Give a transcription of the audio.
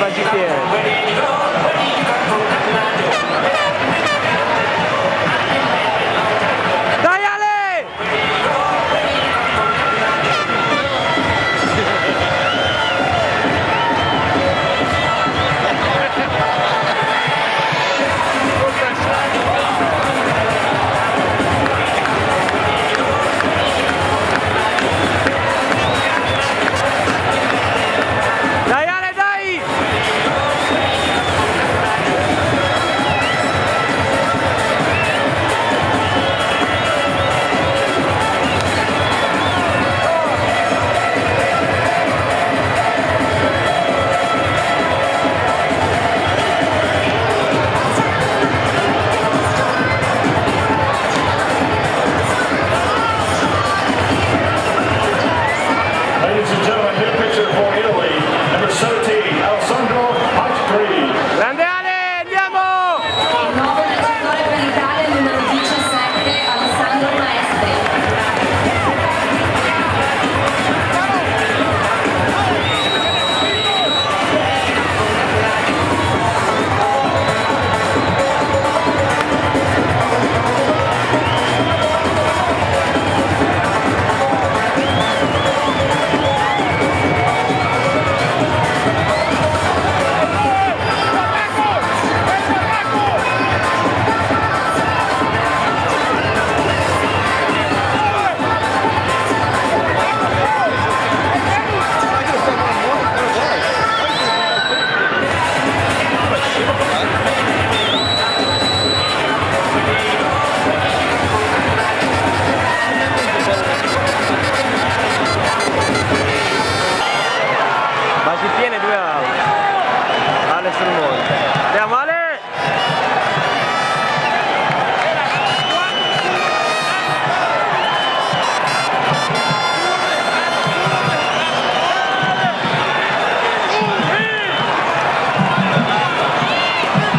para de pé.